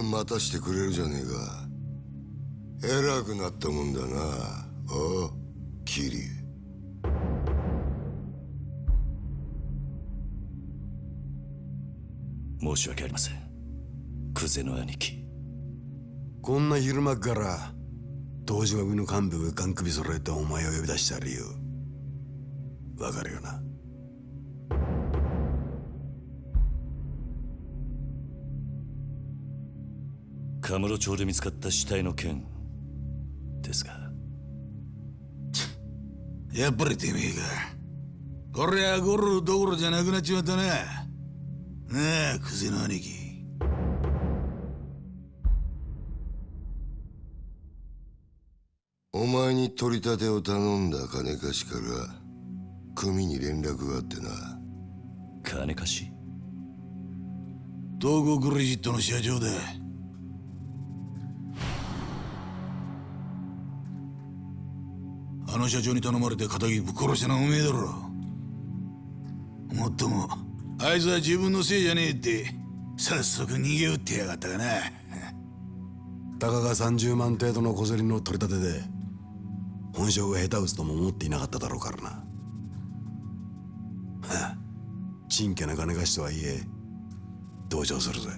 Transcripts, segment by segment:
ずいぶん待たしてくれるじゃねえか。偉くなったもんだな。おうキリ。申し訳ありません。クゼの兄貴。こんな昼間っから東島組の幹部がガン首揃えてお前を呼び出した理由。わかるよな？カムロ町で見つかった死体の件ですがやっぱりてめえか。こりゃゴルどころじゃなくなっちまったな。なあ、クゼの兄貴。お前に取り立てを頼んだ金貸しから組に連絡があってな金貸し？東郷クレジットの社長だ。の社長に頼まれて仇ぶっ殺したのはおめえだろ。もっとも、あいつは自分のせいじゃねえって、早速逃げ打ってやがったかな。たかが30万程度の小競りの取り立てで本性が下手打つとも思っていなかっただろうからなはあちんけな金貸しとはいえ同情するぜ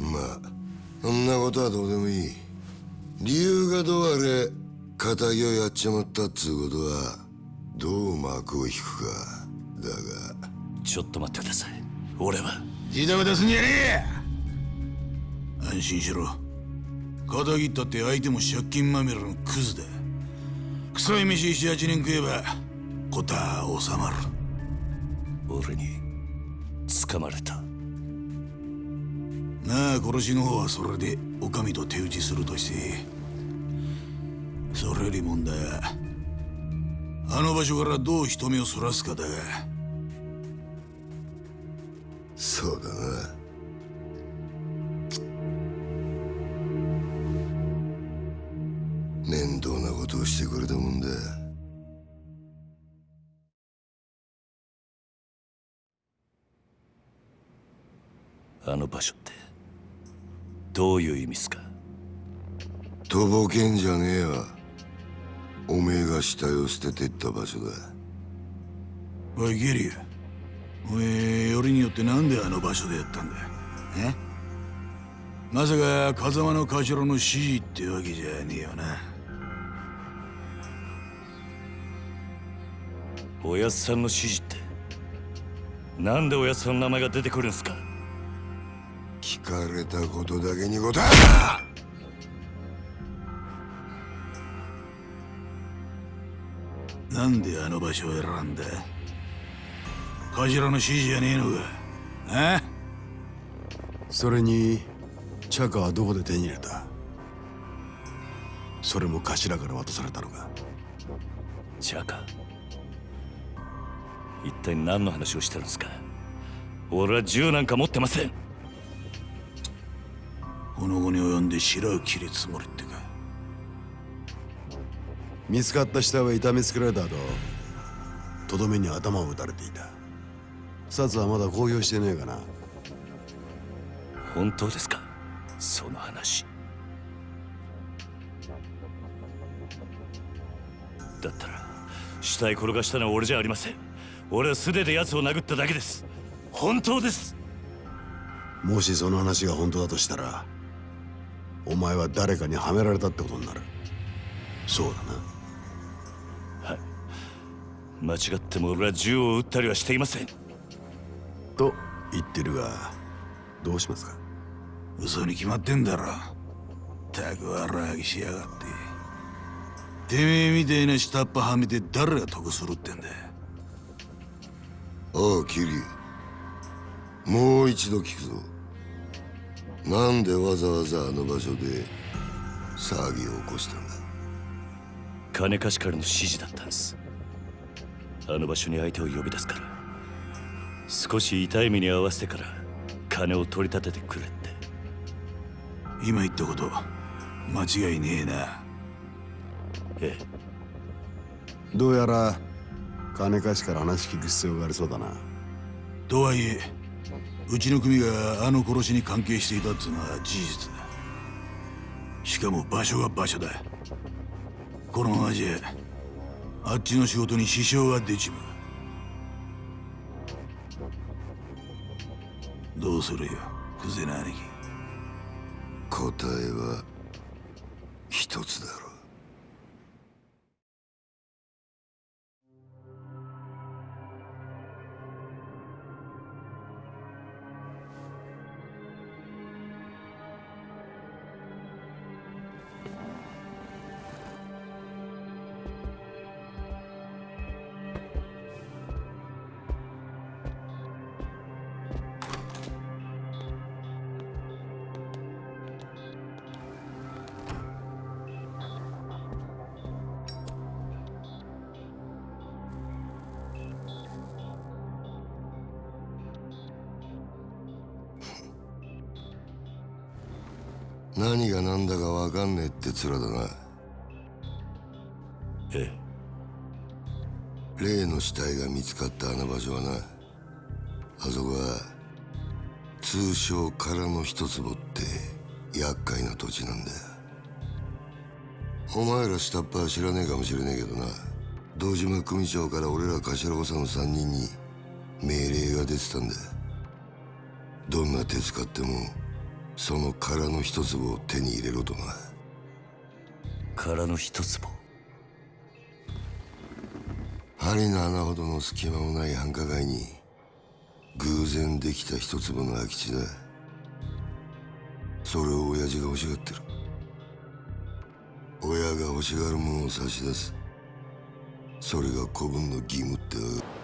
まあそんなことはどうでもいい理由がどうあれ仇をやっちまったっつうことはどう幕を引くかだが。ちょっと待ってください。俺は。ジタバタすんじゃねえ安心しろ。仇切ったって相手も借金まみれのクズだ。臭い飯78年食えば事は収まる。俺に掴まれた。なあ殺しの方はそれでお上と手打ちするとしてそれより問題はあの場所からどう人目をそらすかだが。そうだな。面倒なことをしてくれたもんだ。あの場所ってどういう意味っすか？とぼけんじゃねえよおめえが死体を捨ててった場所だ。おいゲリアおめえよりによってなんであの場所でやったんだえ？まさか風間の頭の指示ってわけじゃねえよな。おやっさんの指示ってなんでおやっさんの名前が出てくるんすか？聞かれたことだけに答えなんであの場所を選んだ？頭の指示じゃねえのか？あそれにチャカはどこで手に入れた？それも頭から渡されたのか？チャカ？一体何の話をしてるんですか？俺は銃なんか持ってません。この後に及んで白を切るつもりって。か見つかった下は痛めつけられた後とどめに頭を打たれていた。札はまだ公表してねえかな。本当ですか？その話。だったら死体転がしたのは俺じゃありません。俺は素手で奴を殴っただけです。本当です。もしその話が本当だとしたらお前は誰かにはめられたってことになる。そうだな。はい間違っても俺は銃を撃ったりはしていません。と言ってるがどうしますか？嘘に決まってんだろ。たく笑ぎしやがって。てめえみたいな下っ端はめて誰が得するってんだ。おうキリ。もう一度聞くぞ。なんでわざわざあの場所で騒ぎを起こしたんだ？金貸しからの指示だったんですあの場所に相手を呼び出すから。少し痛い目に遭わせてから金を取り立ててくれって。今言ったこと間違いねえな。ええ。どうやら金貸しから話聞く必要がありそうだな。とはいえうちの組があの殺しに関係していたっつうのは事実だ。しかも場所が場所だ。このままじゃあっちの仕事に支障が出ちまう。どうするよクゼな兄貴答えは一つだ。面だな。ええ。例の死体が見つかったあの場所はなあそこは通称空の一坪って厄介な土地なんだお前ら下っ端は知らねえかもしれねえけどな堂島組長から俺ら頭補佐の3人に命令が出てたんだどんな手使ってもその空の一坪を手に入れろとな空の一坪針の穴ほどの隙間もない繁華街に偶然できた一粒の空き地だ。それを親父が欲しがってる。親が欲しがるものを差し出す。それが子分の義務ってわお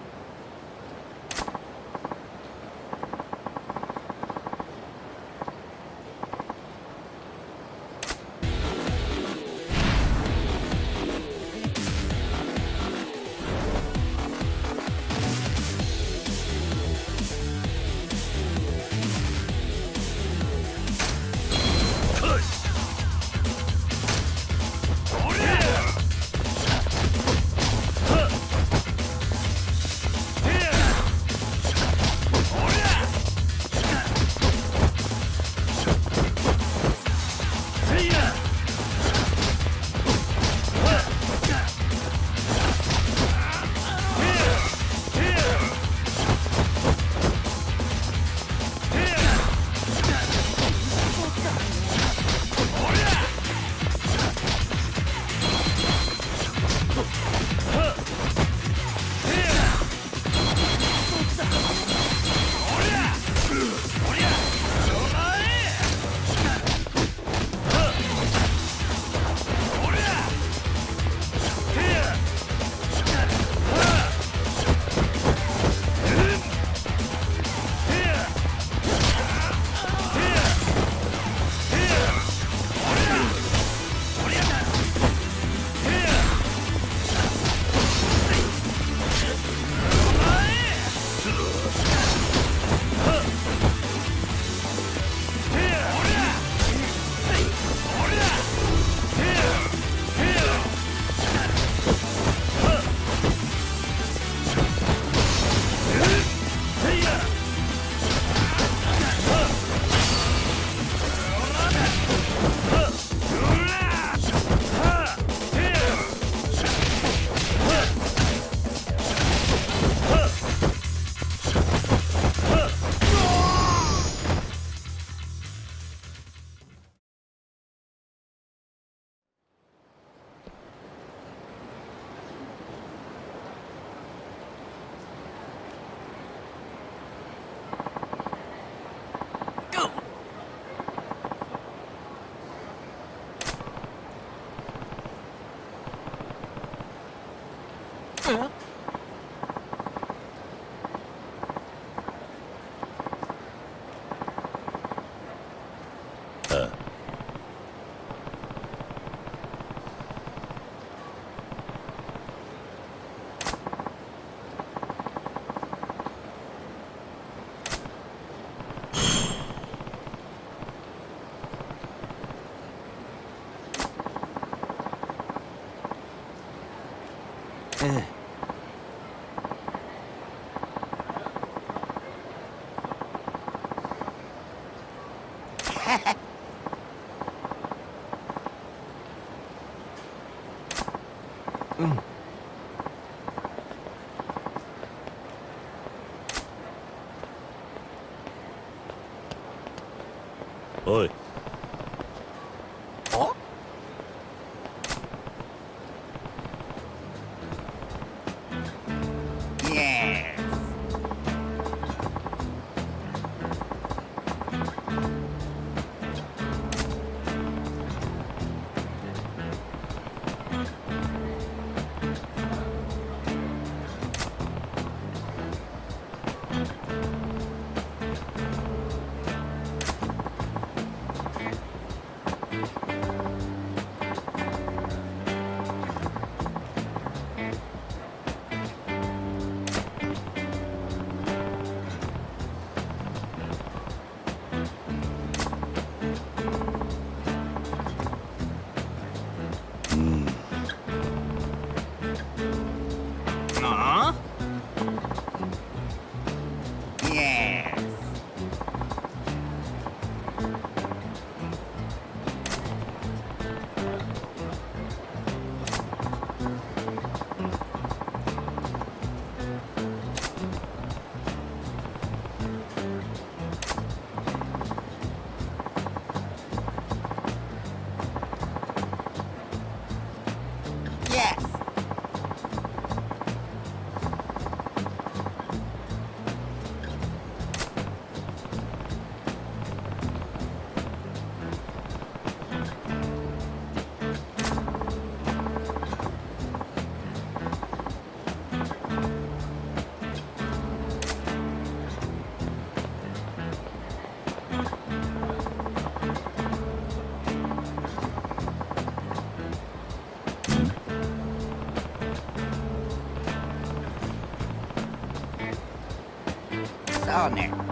そう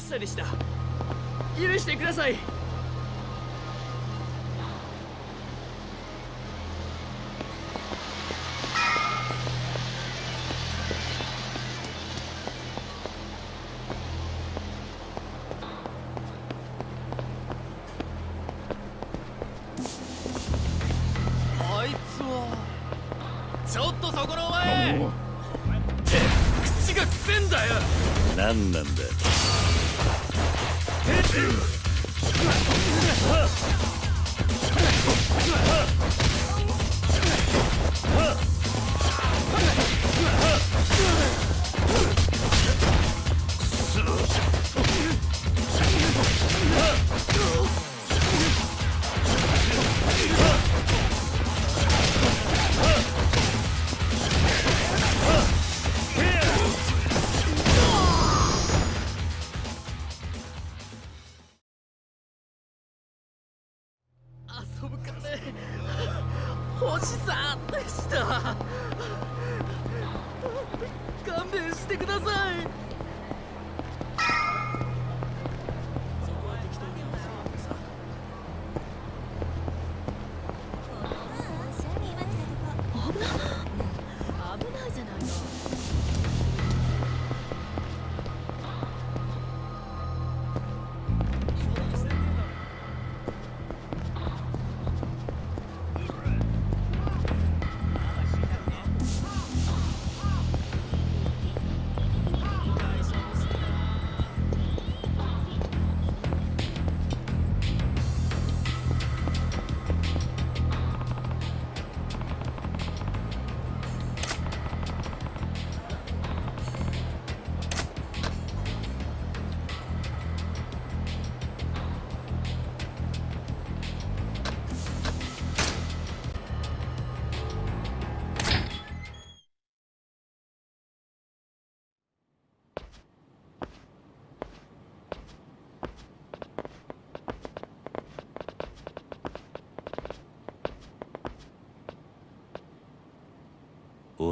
しさでした。許してください。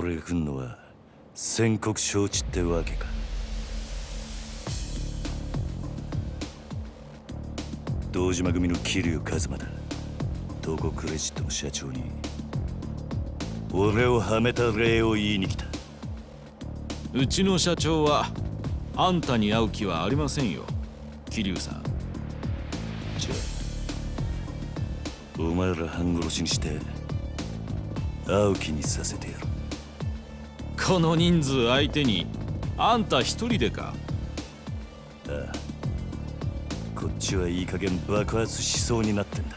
俺が来んのは宣告承知ってわけか。堂島組の桐生一馬だ。東国クレジットの社長に俺をはめた礼を言いに来た。うちの社長はあんたに会う気はありませんよ。桐生さん。じゃあお前ら半殺しにして会う気にさせてやるこの人数相手にあんた一人でか？ああ。こっちはいい加減爆発しそうになってんだ。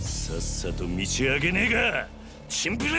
さっさと道上げねえか！チンプル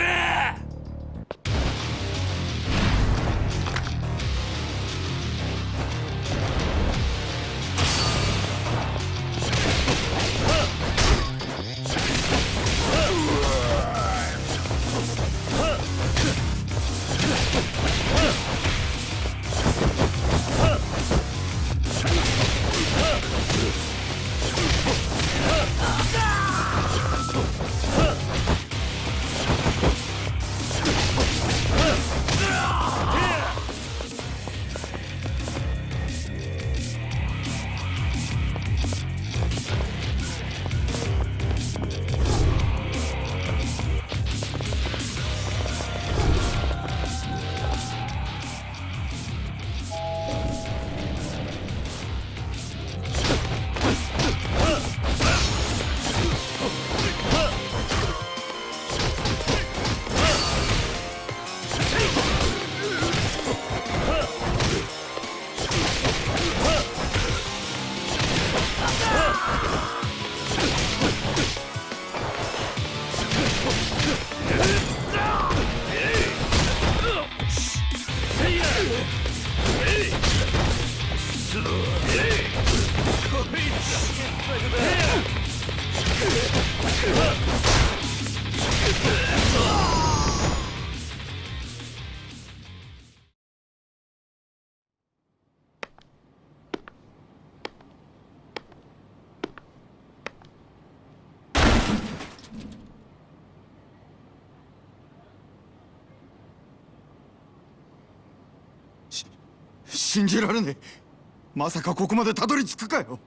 じられねえ。まさかここまでたどり着くかよ。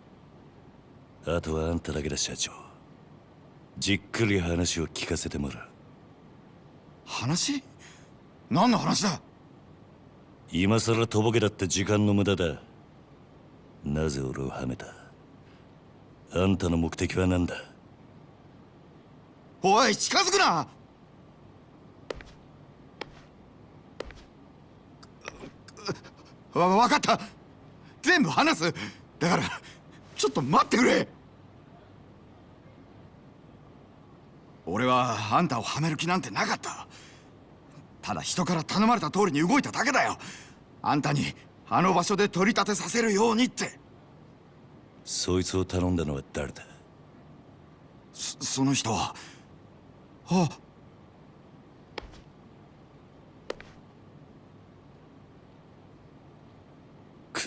あとはあんただけだ社長。じっくり話を聞かせてもらう。話？何の話だ？今さらとぼけだって時間の無駄だ。なぜ俺をはめた？あんたの目的は何だ？おい近づくなわ分かった。全部話す。だからちょっと待ってくれ。俺はあんたをはめる気なんてなかった。ただ人から頼まれた通りに動いただけだよ。あんたにあの場所で取り立てさせるようにって。そいつを頼んだのは誰だ？そその人は。あ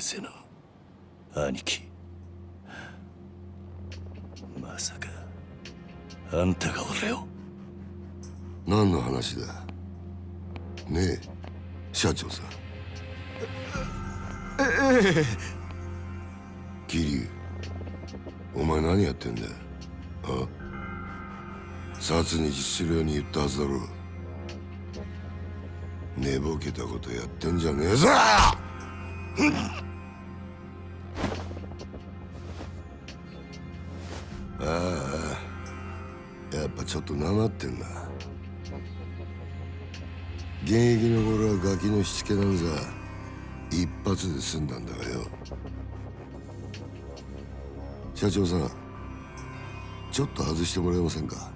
クゼの兄貴。まさかあんたが俺を。何の話だ。ねえ社長さん。ええ桐生お前何やってんだあ？殺に実するように言ったはずだろ寝ぼけたことやってんじゃねえぞああやっぱちょっとなまってんな。現役の頃はガキのしつけなんざ一発で済んだんだがよ。社長さんちょっと外してもらえませんか？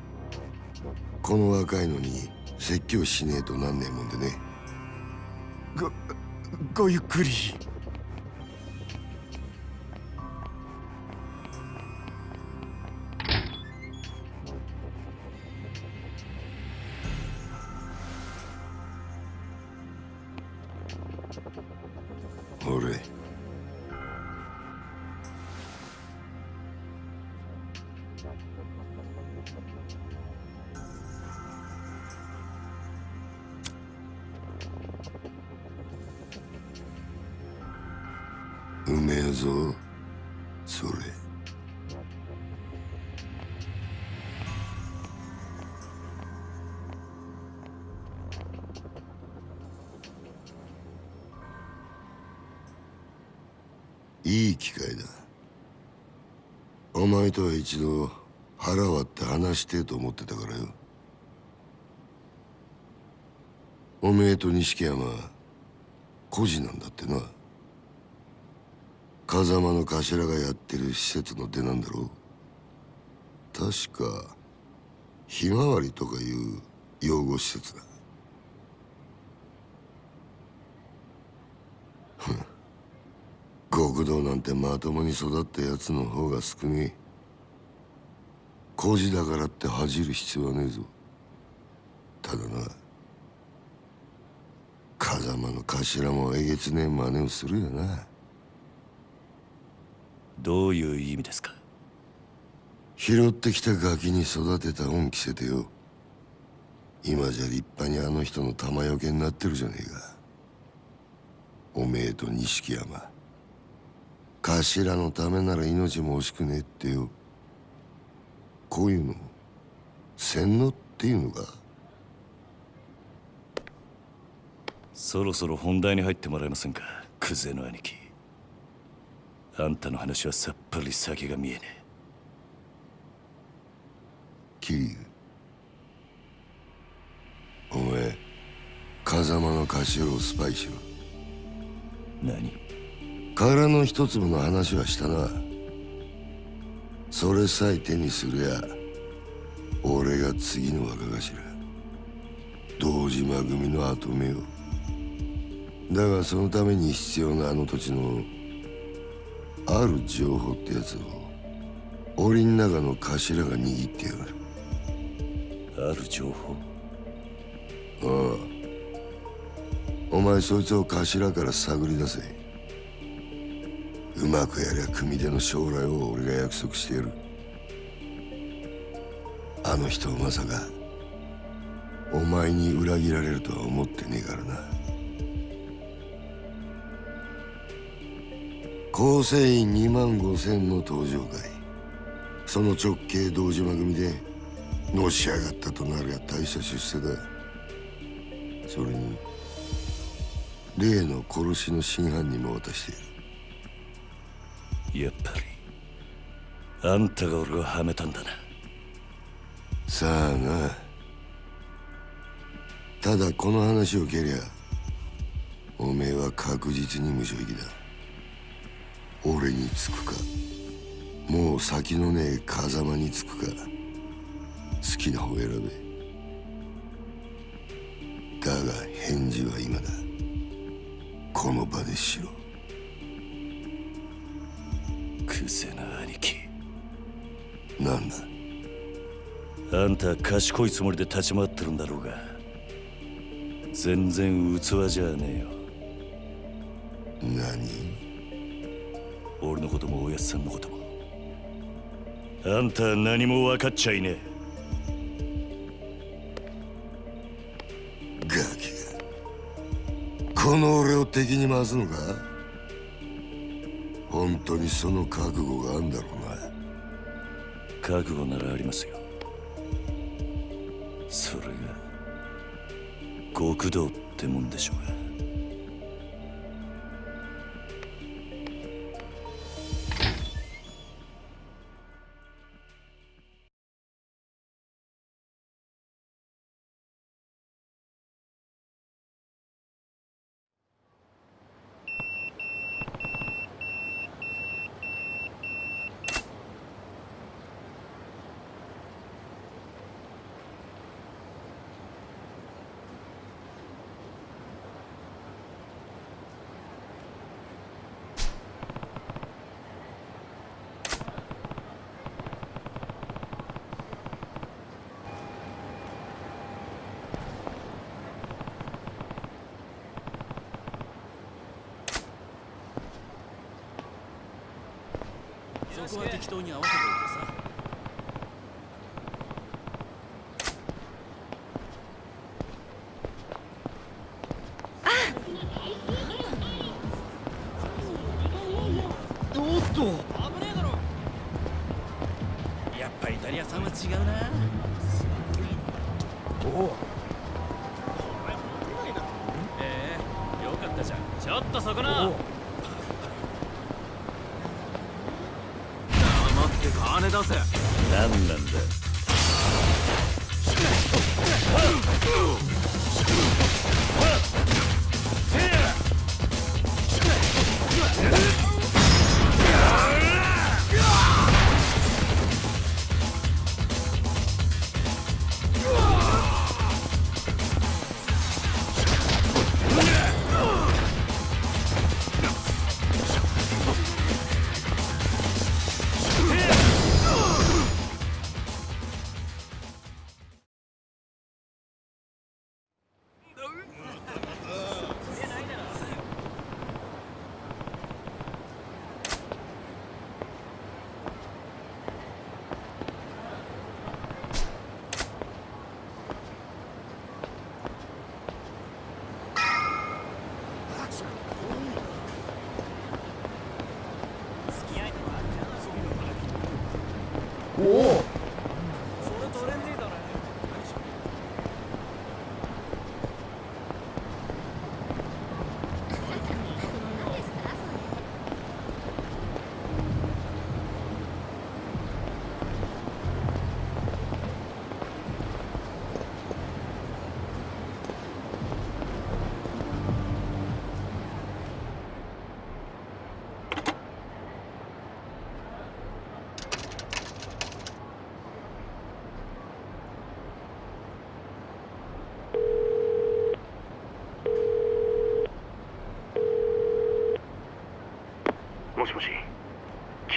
この若いのに説教しねえとなんねえもんでね。ごごゆっくり。いい機会だ。お前とは一度腹割って話してえと思ってたからよ。おめえと錦山孤児なんだってな。風間の頭がやってる施設の出なんだろう。確かひまわりとかいう養護施設だふん極道なんてまともに育ったやつの方が少ねえ。孤児だからって恥じる必要はねえぞ。ただな風間の頭もえげつねえ真似をするよな。どういう意味ですか？拾ってきたガキに育てた恩着せてよ。今じゃ立派にあの人の玉よけになってるじゃねえか。おめえと錦山頭のためなら命も惜しくねえってよこういうの洗脳っていうのかそろそろ本題に入ってもらえませんかクゼの兄貴。あんたの話はさっぱり先が見えねえ。桐生お前風間の頭をスパイしろ。何？殻の一粒の話はしたな。それさえ手にすりゃ俺が次の若頭。堂島組の跡目よだがそのために必要なあの土地のある情報ってやつを檻の中の頭が握ってやがる。ある情報？ああ。お前そいつを頭から探り出せうまくやりゃ組手の将来を俺が約束してやる。あの人まさかお前に裏切られるとは思ってねえからな。構成員2万5千の登場会。その直系堂島組でのし上がったとなるや大した出世だ。それに例の殺しの真犯人も渡している。やっぱり。あんたが俺をはめたんだな。さあな。ただこの話を蹴りゃおめえは確実に無所行きだ。俺につくかもう先のねえ風間につくか好きな方選べ。だが返事は今だ。この場でしろ。くせな兄貴。なんだ？あんた賢いつもりで立ち回ってるんだろうが全然器じゃねえよ。何？俺のこともおやっさんのことも。あんたは何も分かっちゃいねガキが。この俺を敵に回すのか？本当にその覚悟があんだろうな。覚悟ならありますよ。それが極道ってもんでしょうが。こは適当に合わせておいてさおっと危ねえだろやっぱイタリア産は違うなおおええよかったじゃんちょっとそこな黙って金出せ何なんだ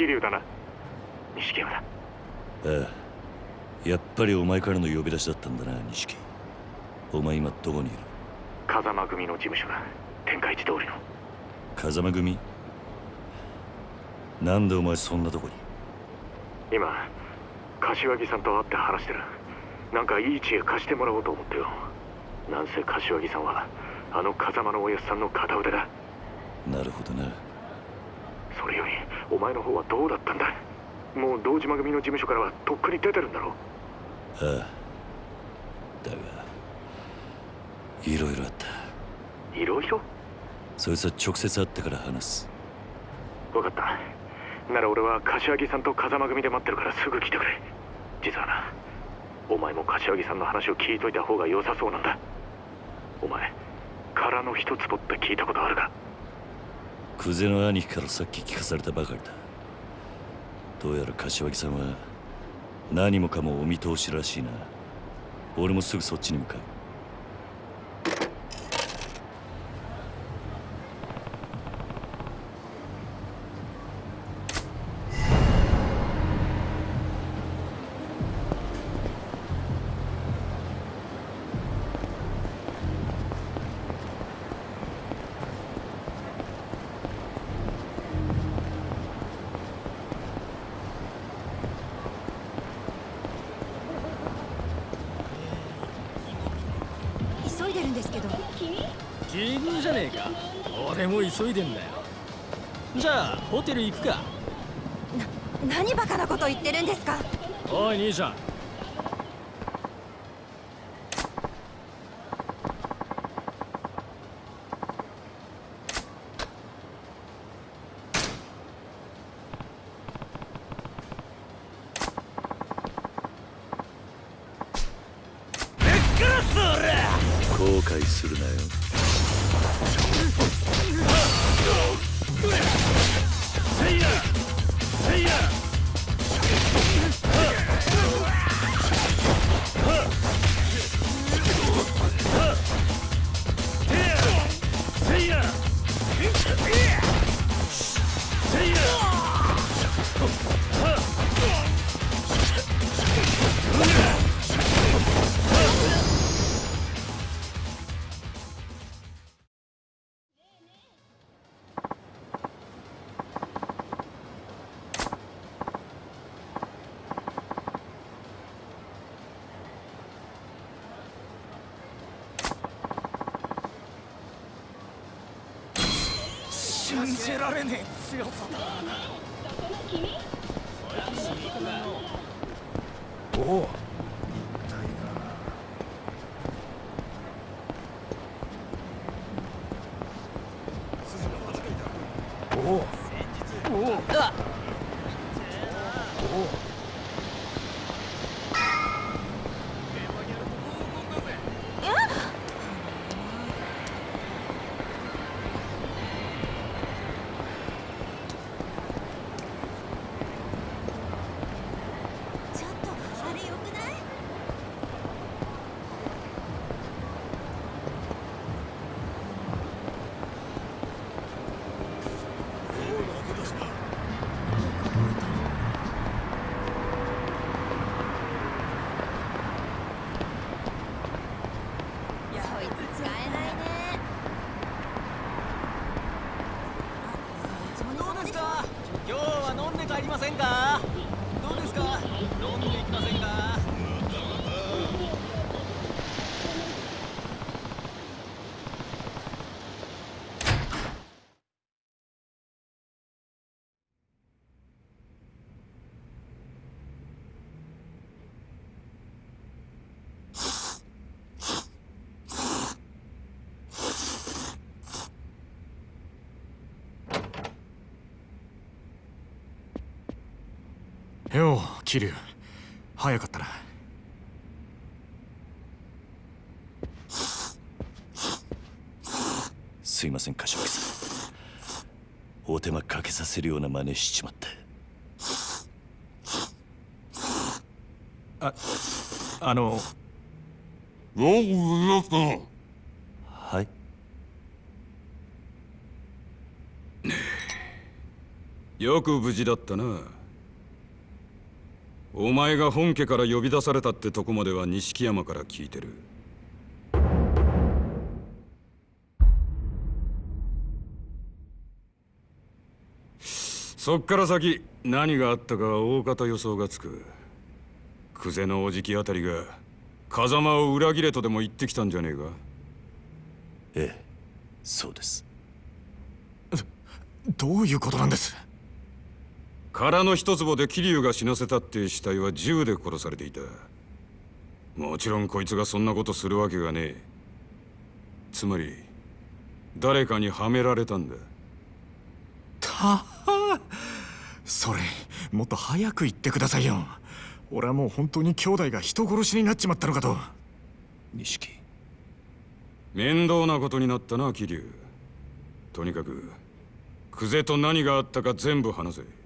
桐生だな。錦山だああやっぱりお前からの呼び出しだったんだな錦お前今どこにいる？風間組の事務所だ。天下一通りの。風間組？なんでお前そんなとこに？今柏木さんと会って話してる。なんかいい知恵貸してもらおうと思ってよ。なんせ柏木さんはあの風間のおやっさんの片腕だ。なるほどなお前の方はどうだったんだ？もう堂島組の事務所からはとっくに出てるんだろああ。だがいろいろあった。いろいろそいつは直接会ってから話す。分かった。なら俺は柏木さんと風間組で待ってるからすぐ来てくれ。実はなお前も柏木さんの話を聞いといた方が良さそうなんだ。お前空の一坪って聞いたことあるか？久世の兄貴からさっき聞かされたばかりだ。どうやら柏木さんは何もかもお見通しらしいな。俺もすぐそっちに向かう。知られねえ。桐生早かったな。すいません柏木さん。お手間かけさせるような真似しちまって。ああの。はい。よく無事だったなお前が本家から呼び出されたってとこまでは錦山から聞いてる。そっから先何があったかは大方予想がつく。久世のおじきあたりが風間を裏切れとでも言ってきたんじゃねえか。ええそうです。どういうことなんです？空の一坪で桐生が死なせたって死体は銃で殺されていた。もちろんこいつがそんなことするわけがねえ。つまり誰かにはめられたんだ。たはそれもっと早く言ってくださいよ。俺はもう本当に兄弟が人殺しになっちまったのかと。錦。面倒なことになったな桐生。とにかく久世と何があったか全部話せ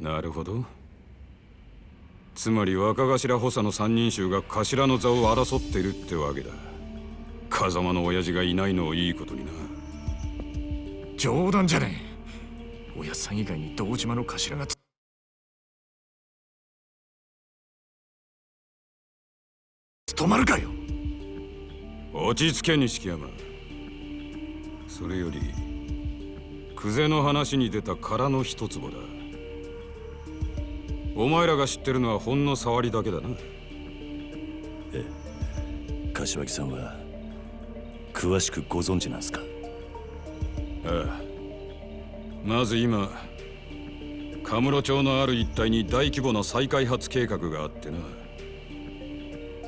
なるほど。つまり若頭補佐の三人衆が頭の座を争ってるってわけだ。風間の親父がいないのをいいことにな。冗談じゃねえ。おやっさん以外に堂島の頭が務まるかよ。落ち着け錦山。それより久世の話に出た空の一坪だお前らが知ってるのはほんの触りだけだな。ええ。柏木さんは詳しくご存知なんすか？ああ。まず今カムロ町のある一帯に大規模な再開発計画があってな。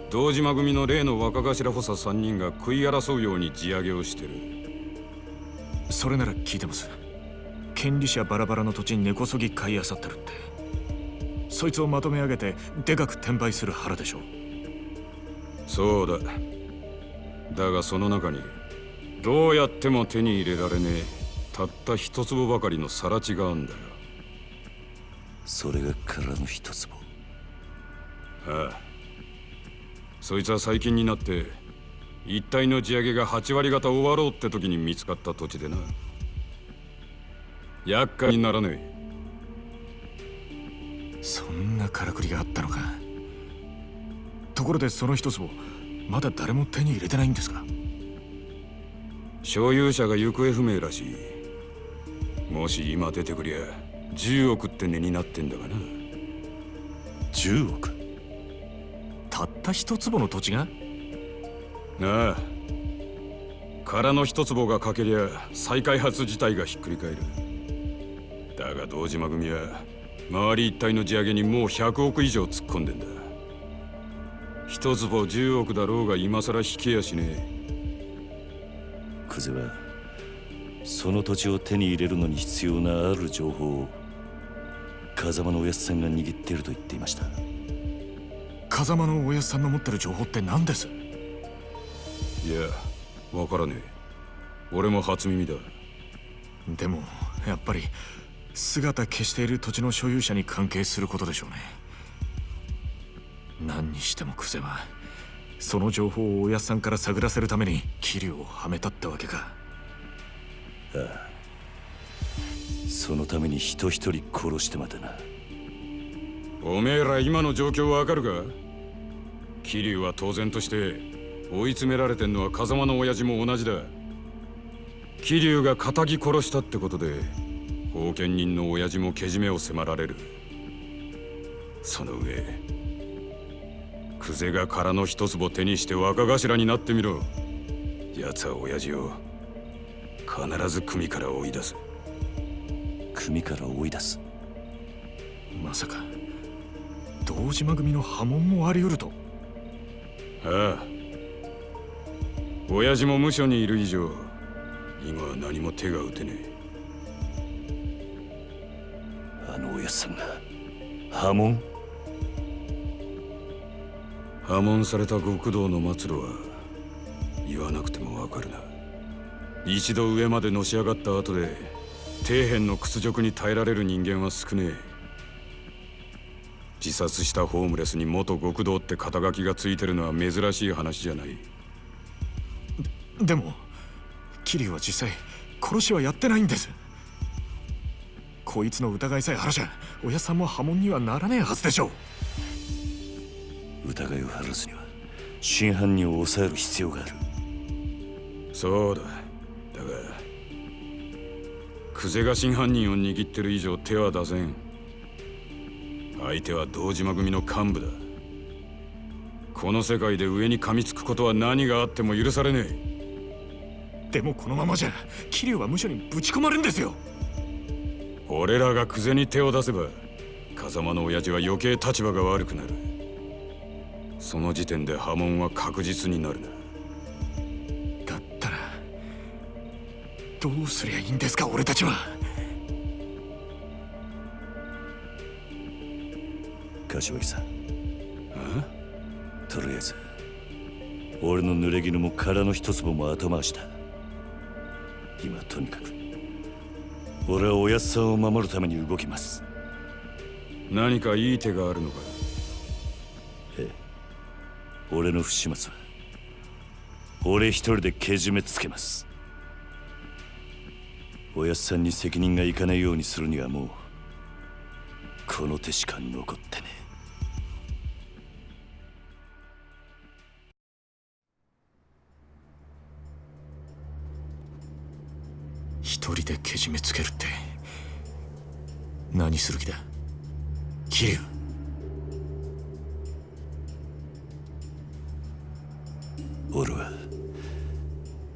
堂島組の例の若頭補佐3人が食い争うように地上げをしてる。それなら聞いてます。権利者バラバラの土地に根こそぎ買い漁ってるってそいつをまとめ上げてでかく転売する腹でしょそうだ。だがその中にどうやっても手に入れられねえたった一坪ばかりの更地があんだよ。それが空の一坪。ああ。そいつは最近になって一帯の地上げが8割方終わろうって時に見つかった土地でな。厄介にならねえそんなからくりがあったのか。ところでその一坪まだ誰も手に入れてないんですか？所有者が行方不明らしい。もし今出てくりゃ10億って値になってんだがな。10億？たった一坪の土地が？ああ。空の一坪がかけりゃ再開発自体がひっくり返る。だが堂島組は周り一帯の地上げにもう100億以上突っ込んでんだ。一坪10億だろうが今更引けやしねえ。久世はその土地を手に入れるのに必要なある情報を風間のおやつさんが握っていると言っていました。風間のおやつさんの持ってる情報って何です？いやわからねえ。俺も初耳だ。でもやっぱり姿消している土地の所有者に関係することでしょうね。何にしてもクゼはその情報をおやっさんから探らせるために桐生をはめたってわけか。ああ。そのために人一人殺してまでな。おめえら今の状況わかるか？桐生は当然として追い詰められてんのは風間の親父も同じだ。桐生が仇殺したってことで後見人の親父もけじめを迫られる。その上久世が空の一坪手にして若頭になってみろ。奴は親父を必ず組から追い出す。組から追い出す？まさか堂島組の波紋もあり得ると。ああ。親父も無所にいる以上今は何も手が打てねえあの親さんが波紋破門された極道の末路は言わなくてもわかるな。一度上までのし上がった後で底辺の屈辱に耐えられる人間は少ねえ。自殺したホームレスに元極道って肩書きがついてるのは珍しい話じゃない。ででも桐生は実際殺しはやってないんです。こいつの疑いさえ晴らしゃ親さんも波紋にはならねえはずでしょう。疑いを晴らすには真犯人を抑える必要がある。そうだ。だが久世が真犯人を握ってる以上手は出せん。相手は堂島組の幹部だ。この世界で上に噛みつくことは何があっても許されねえ。でもこのままじゃ桐生は無所にぶち込まれるんですよ俺らが久世に手を出せば風間の親父は余計立場が悪くなる。その時点で波紋は確実になる。なだったらどうすりゃいいんですか俺たちは。柏木さん。とりあえず俺の濡れ衣も殻の一粒も後回しだ。今とにかく俺はおやっさんを守るために動きます。何かいい手があるのか？ええ。俺の不始末は。俺一人でけじめつけます。おやっさんに責任がいかないようにするにはもうこの手しか残ってね一人でけじめつけるって何する気だ？桐生俺は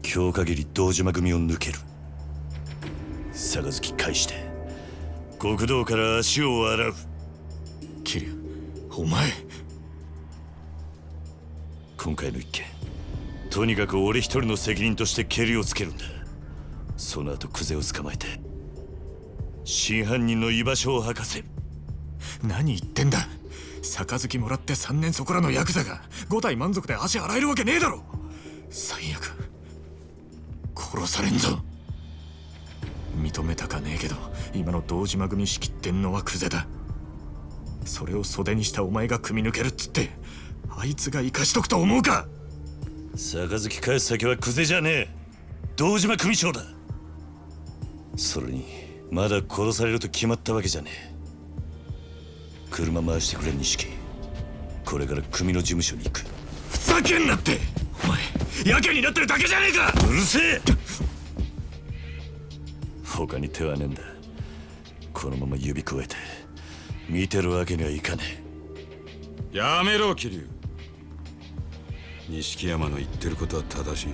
今日限り堂島組を抜ける。杯返して極道から足を洗う。桐生お前。今回の一件とにかく俺一人の責任としてケリをつけるんだその後クゼを捕まえて真犯人の居場所を吐かせ。る何言ってんだ。杯もらって3年そこらのヤクザが5体満足で足洗えるわけねえだろ。最悪。殺されんぞ。認めたかねえけど今の堂島組仕切ってんのはクゼだ。それを袖にしたお前が組み抜けるっつってあいつが生かしとくと思うか。杯返す先はクゼじゃねえ。堂島組長だそれにまだ殺されると決まったわけじゃねえ。車回してくれ錦。これから組の事務所に行く。ふざけんなって!お前やけになってるだけじゃねえか!うるせえ!他に手はねえんだ。このまま指くわえて見てるわけにはいかねやめろ桐生。錦山の言ってることは正しい。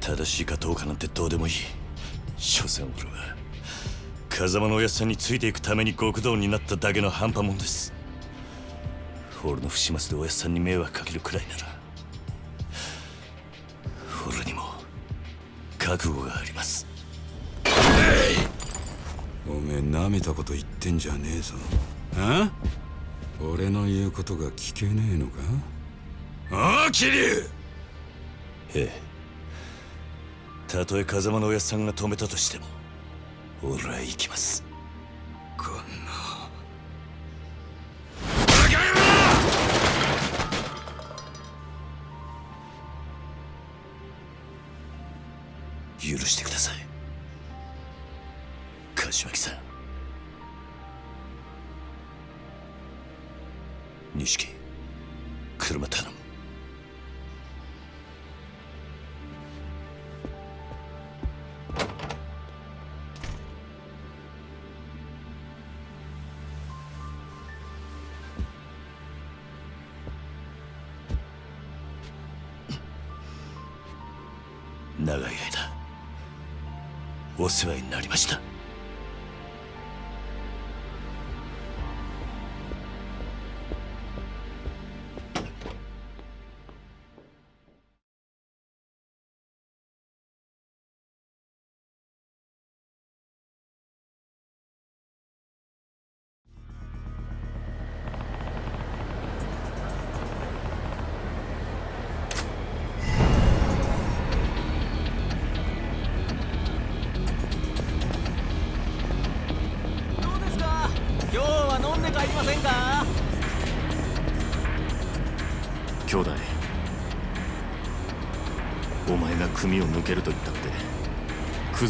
正しいかどうかなんてどうでもいい所詮俺は風間のおやっさんについていくために極道になっただけの半端もんです。俺の不始末でおやっさんに迷惑かけるくらいなら俺にも覚悟があります。おめえ舐めたこと言ってんじゃねえぞ。あ？俺の言うことが聞けねえのか？ああ桐生！ええたとえ風間のおやっさんが止めたとしても俺は行きます。こんな。許してください。柏木さん。錦車頼む世話になりました。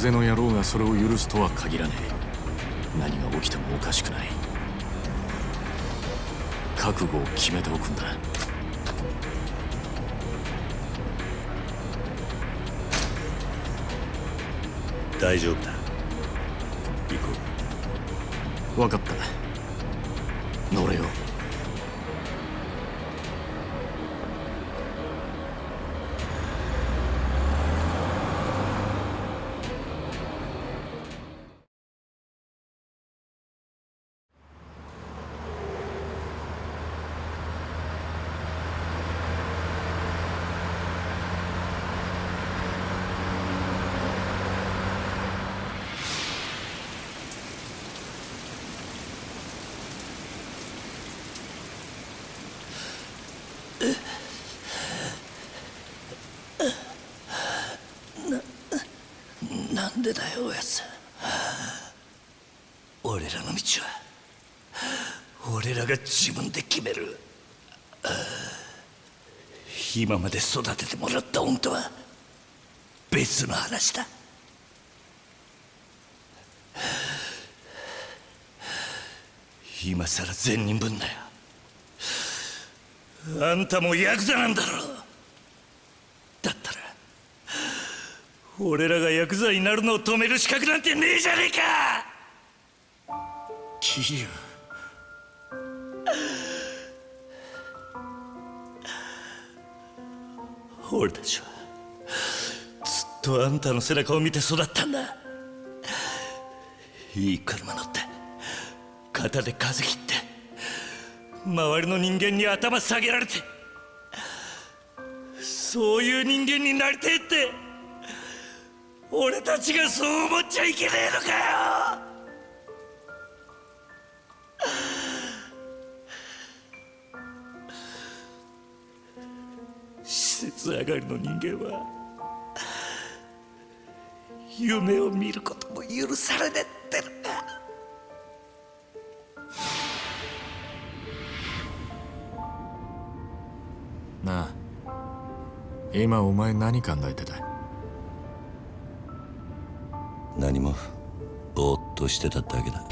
ゼの野郎がそれを許すとは限らねえ。何が起きてもおかしくない。覚悟を決めておくんだ。大丈夫だ。俺らの道は俺らが自分で決める。今まで育ててもらった恩とは別の話だ。今さら善人ぶんなよ。あんたもヤクザなんだろだったら俺らがヤクザになるのを止める資格なんてねえじゃねえか。桐生俺たちはずっとあんたの背中を見て育ったんだ。いい車乗って肩で風切って周りの人間に頭下げられてそういう人間になりてえって俺たちがそう思っちゃいけねえのかよ。上がりの人間は夢を見ることも許されねえってのかなあ今お前何考えてた？何もぼーっとしてただけだ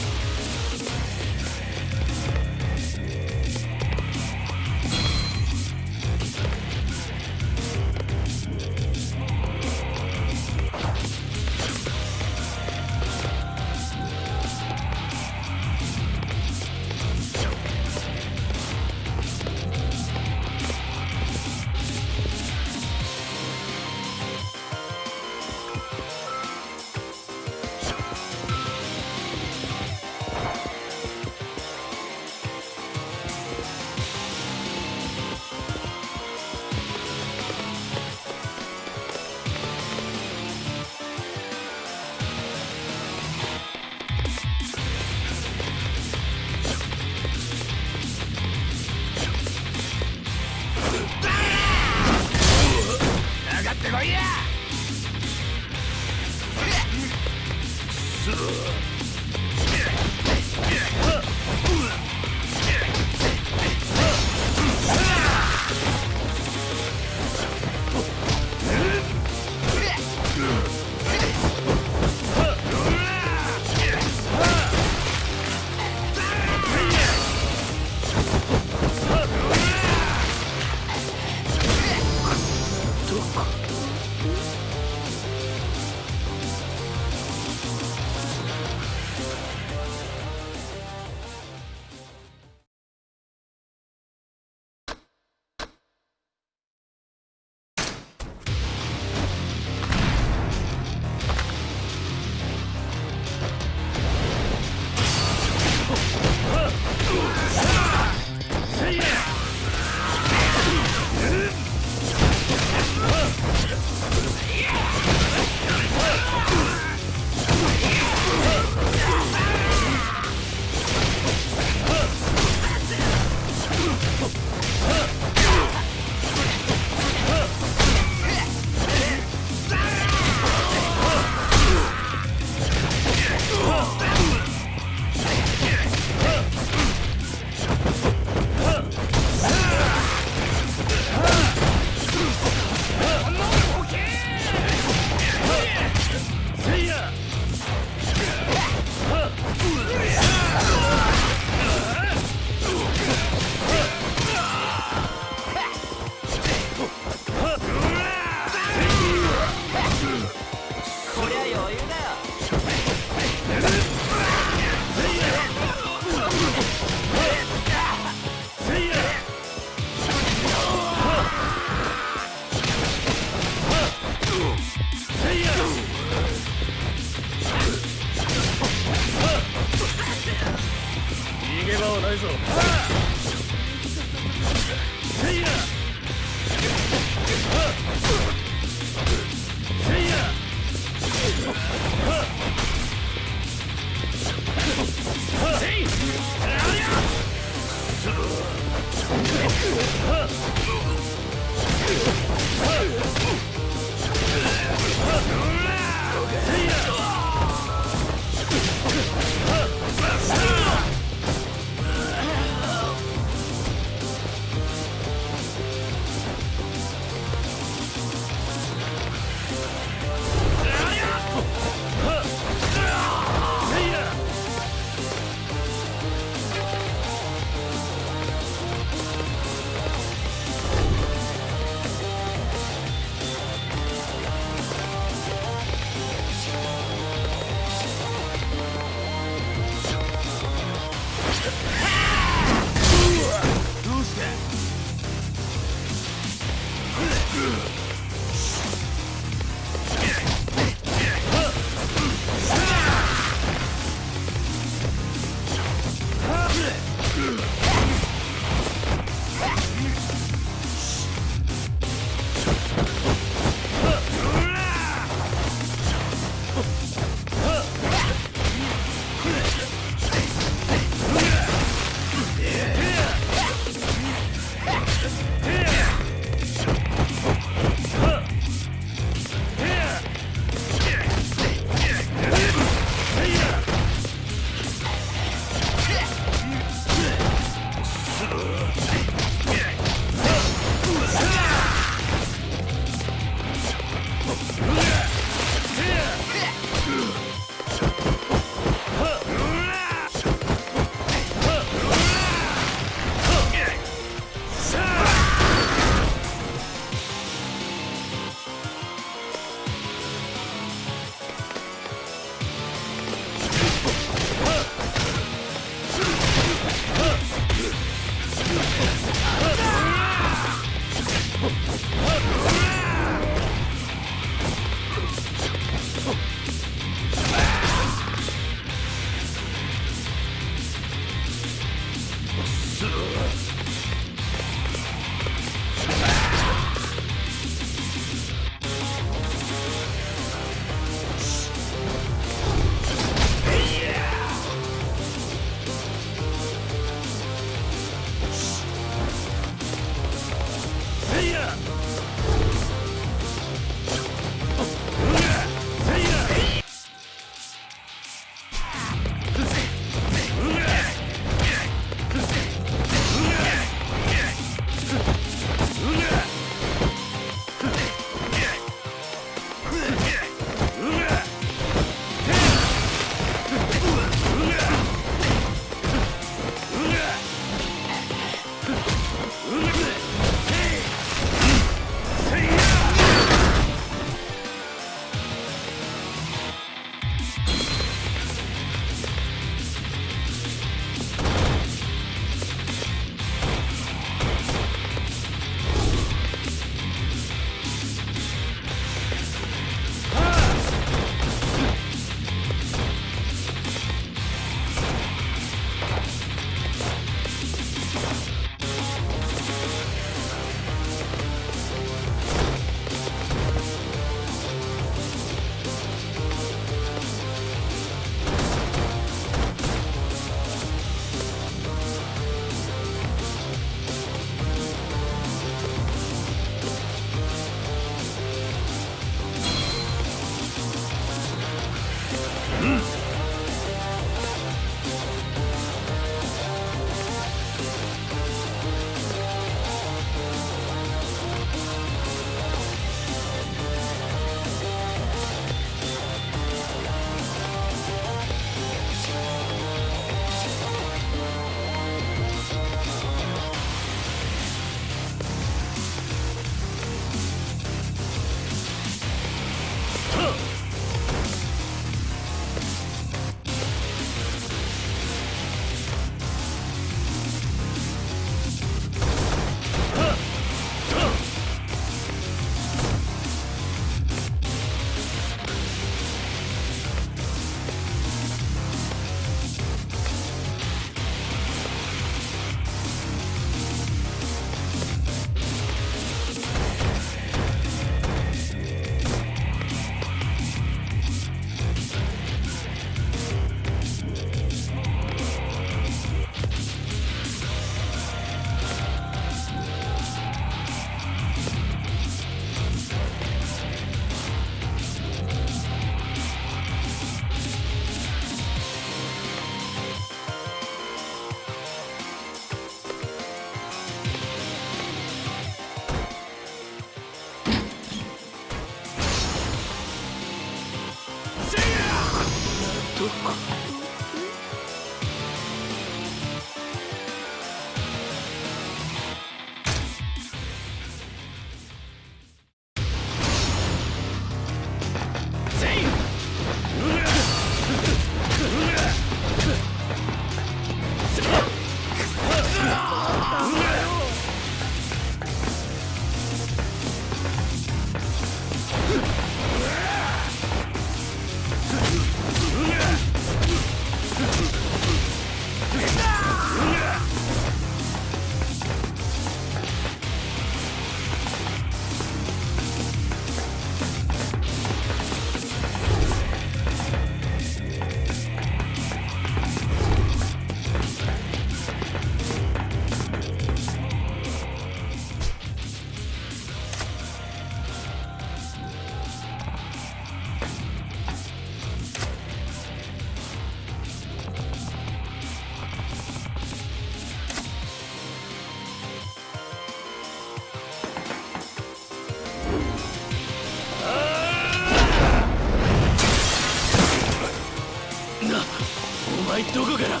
前どこから？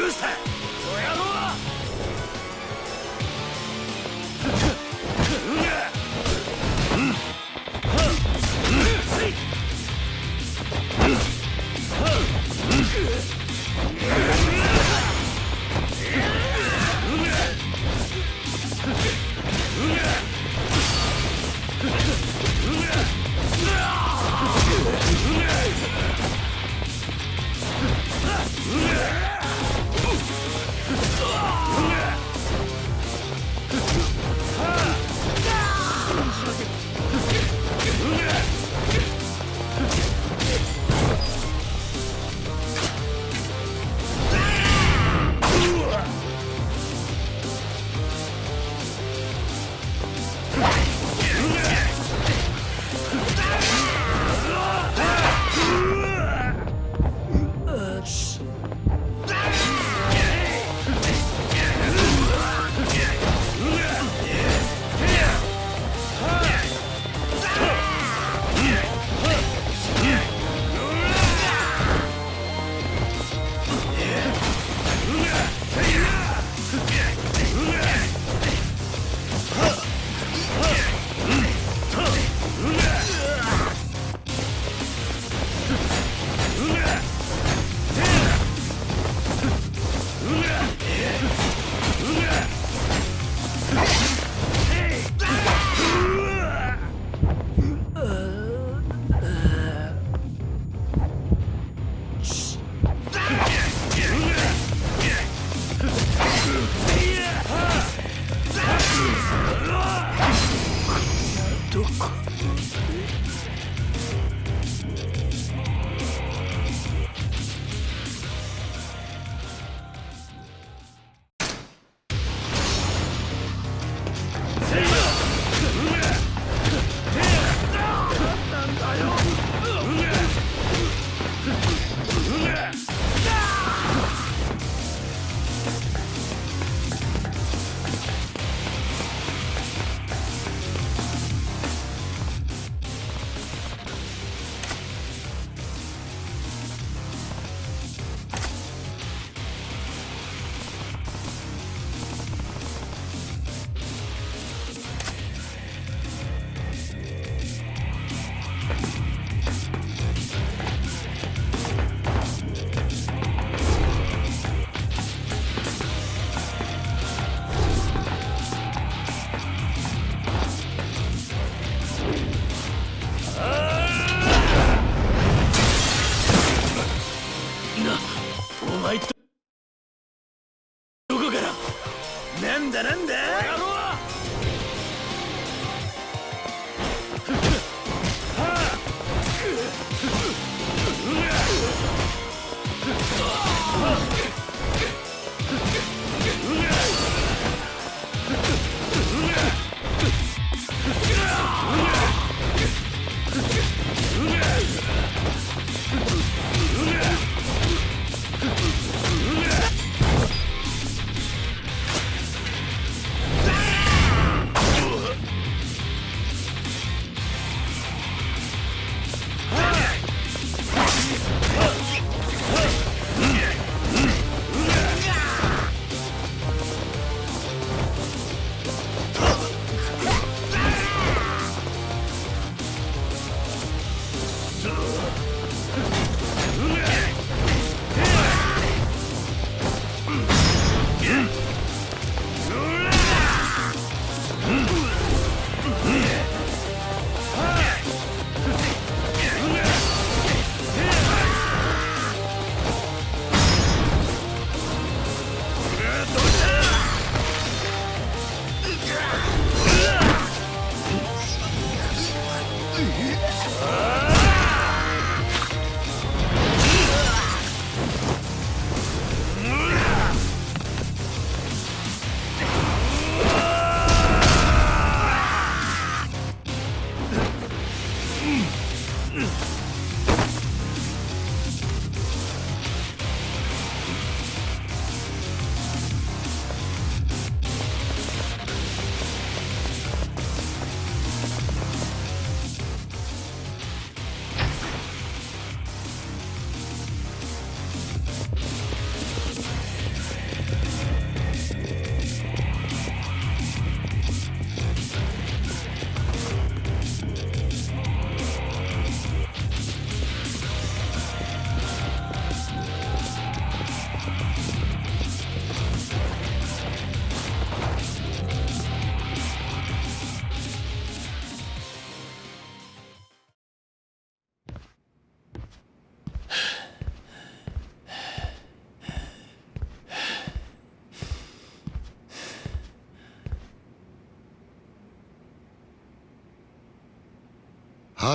ルーサー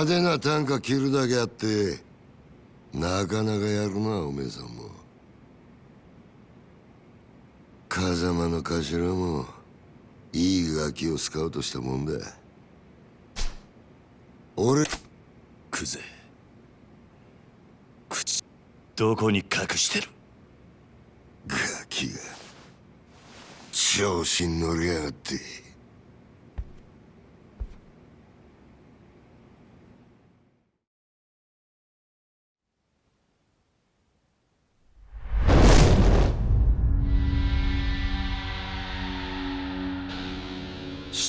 派手な短歌切るだけあってなかなかやるなおめえさんも。風間の頭もいいガキをスカウトしたもんだ。俺クゼ。口どこに隠してる？ガキが調子に乗りやがって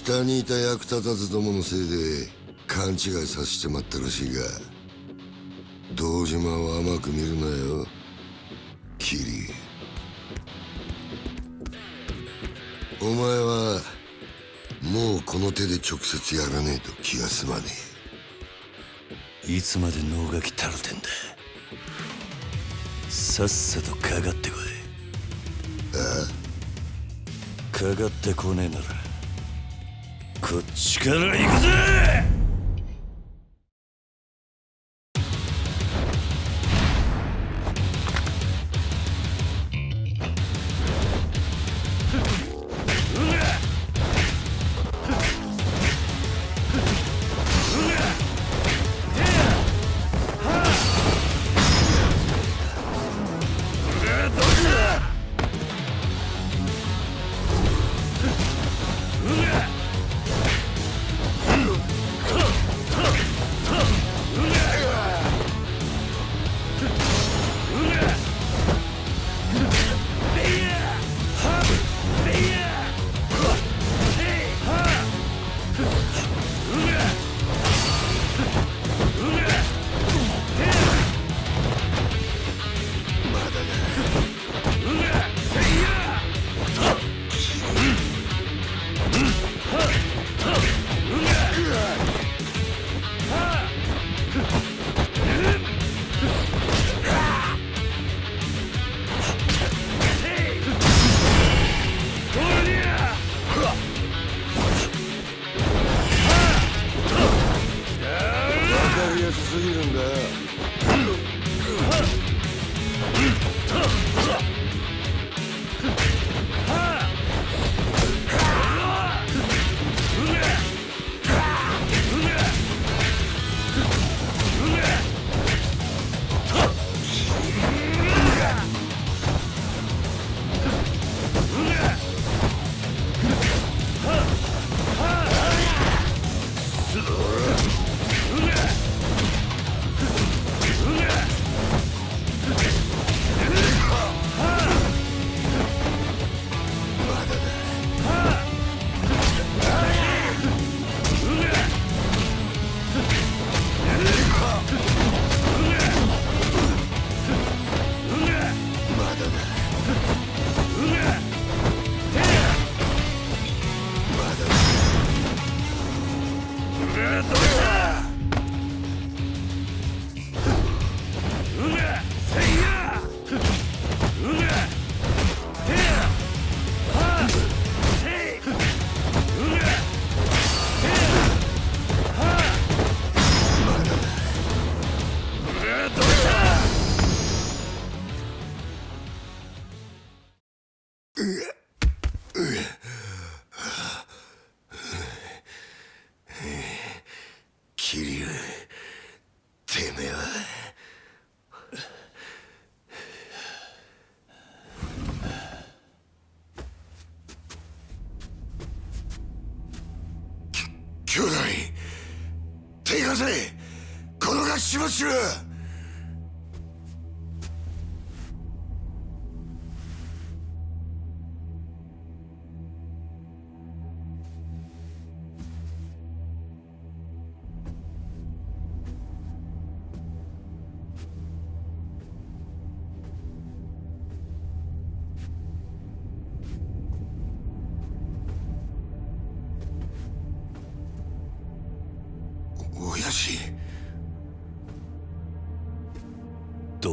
下にいた役立たずどものせいで勘違いさせてまったらしいが堂島を甘く見るなよ。キリ。お前はもうこの手で直接やらねえと気が済まねいつまで能書きたるてんだ。さっさとかかってこい。ああ。かかってこねえならこっちから行くぜ！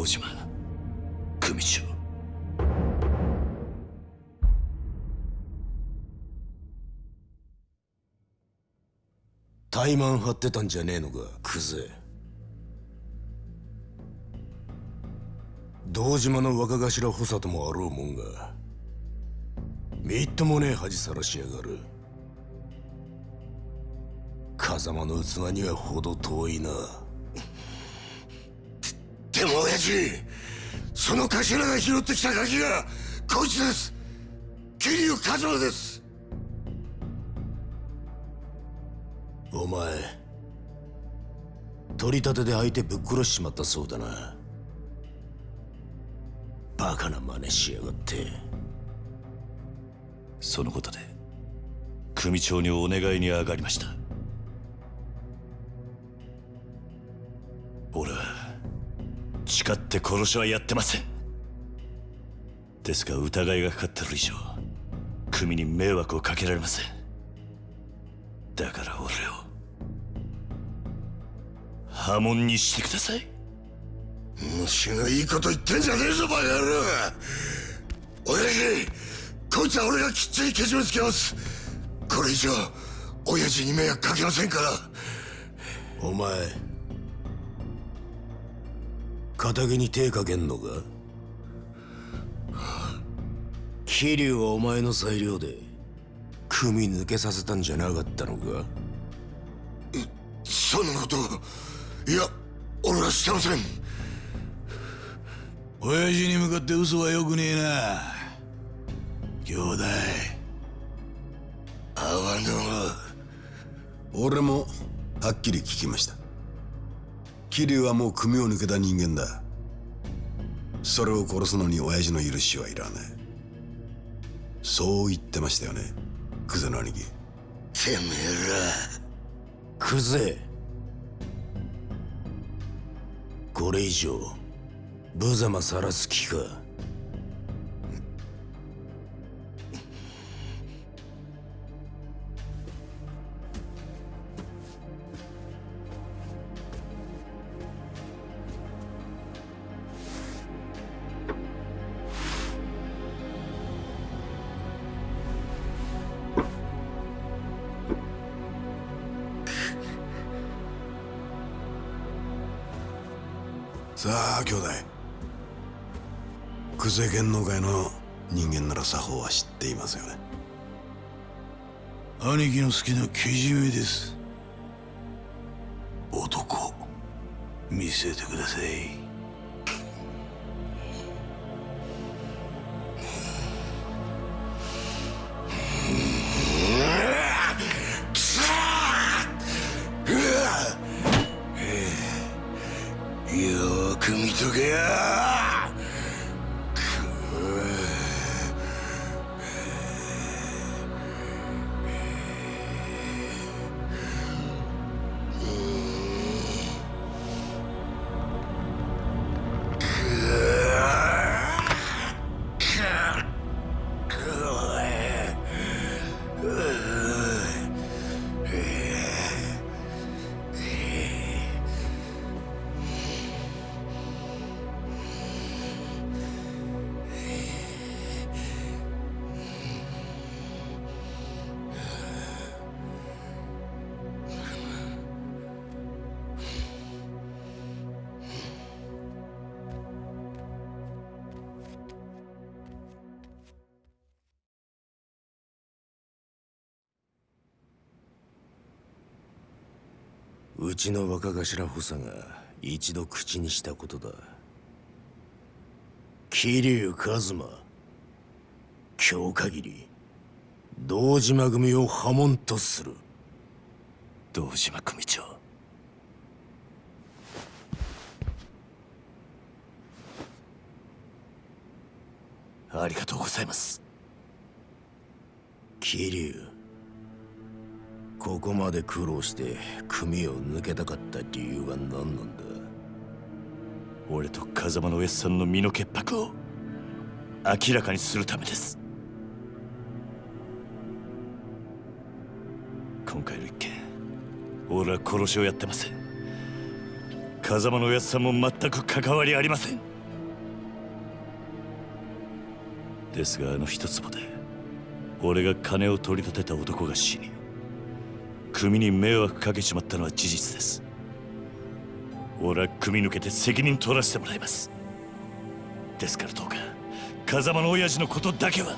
堂島組長怠慢張ってたんじゃねえのかクゼ堂島の若頭補佐ともあろうもんがみっともねえ恥さらしやがる。風間の器には程遠いな。その頭が拾ってきたガキがこいつです。桐生一馬です。お前取り立てで相手ぶっ殺しちまったそうだな。バカな真似しやがって。そのことで組長にお願いに上がりました。誓って殺しはやってません。ですが疑いがかかってる以上組に迷惑をかけられません。だから俺を破門にしてください。虫のいいこと言ってんじゃねえぞバカ野郎。親父こいつは俺がきっちりけじめつけます。これ以上親父に迷惑かけませんから。お前仇に手かけんのか？桐生はお前の裁量で組抜けさせたんじゃなかったのか？そんなこといや俺はしてません。親父に向かって嘘はよくねえな。兄弟。あわの俺もはっきり聞きました桐生はもう組を抜けた人間だ。それを殺すのに親父の許しはいらないそう言ってましたよねクゼの兄貴。てめえら。クゼ。これ以上無様さらす気か久世芸能界の人間なら作法は知っていますよね。兄貴の好きなけじめです。男見せてください。ちの若頭補佐が一度口にしたことだ。桐生一馬今日限り堂島組を破門とする。堂島組長。ありがとうございます。桐生ここまで苦労して組を抜けたかった理由は何なんだ？俺と風間のおやっさんの身の潔白を明らかにするためです。今回の一件俺は殺しをやってません。風間のおやっさんも全く関わりありません。ですがあの一坪で俺が金を取り立てた男が死に組に迷惑かけちまったのは事実です。俺は組抜けて責任取らせてもらいます。ですからどうか風間の親父のことだけは。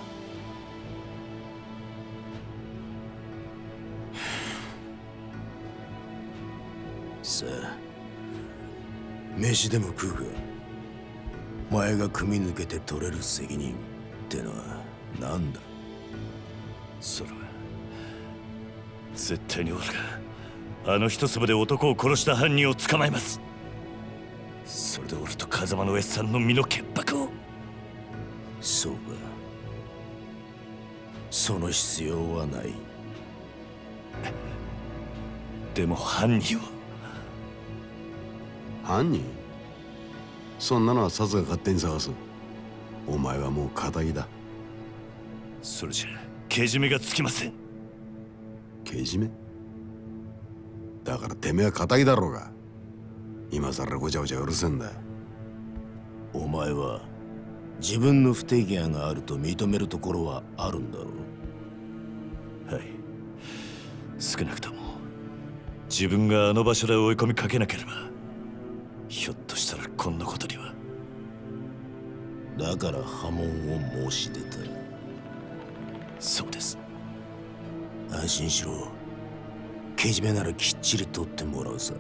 さあ飯でも食うか。前が組み抜けて取れる責任ってのは何だ？それは絶対に俺があの一粒で男を殺した犯人を捕まえます。それで俺と風間の親さんの身の潔白を。そうか。その必要はない。でも犯人は？犯人？そんなのはサツが勝手に探す。お前はもう仇だ。それじゃけじめがつきませんけじめ？だからてめえは仇だろうが。今さらごちゃごちゃうるせんだお前は自分の不手際があると認めるところはあるんだろう？はい。少なくとも。自分があの場所で追い込みかけなければひょっとしたらこんなことには。だから波紋を申し出たそうです安心しろ。けじめならきっちり取ってもらうさ。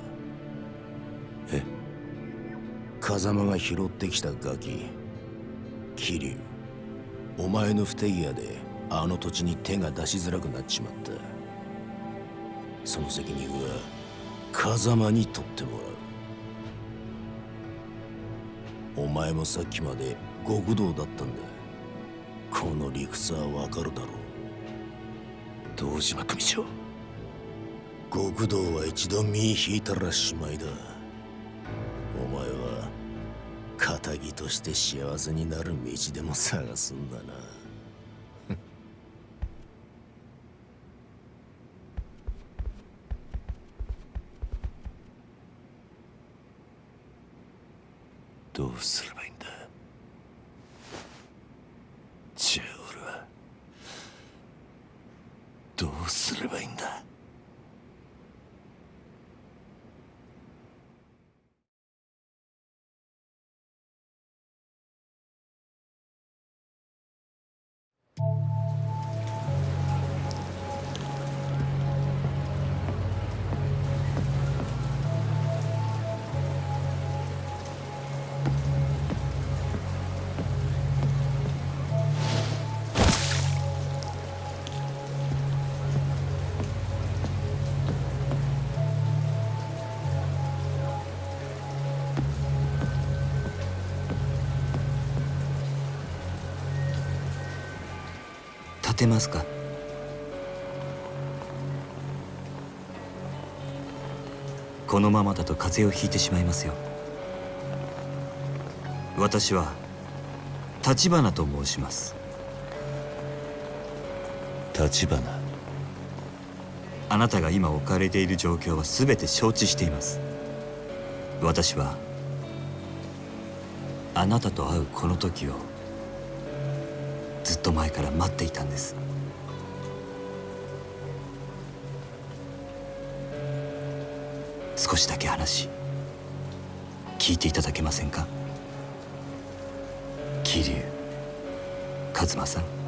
え風間が拾ってきたガキ。桐生。お前の不手際であの土地に手が出しづらくなっちまった。その責任は風間に取ってもらう。お前もさっきまで極道だったんだ。この理屈はわかるだろう。堂島組長極道は一度身引いたらしまいだ。お前は仇として幸せになる道でも探すんだな。どうすればいいんだじゃあ俺はどうすればいいんだ？てますか？このままだと風邪をひいてしまいますよ。私は立花と申します。立花？あなたが今置かれている状況は全て承知しています。私はあなたと会うこの時をと前から待っていたんです。少しだけ話聞いていただけませんか？桐生一馬さん。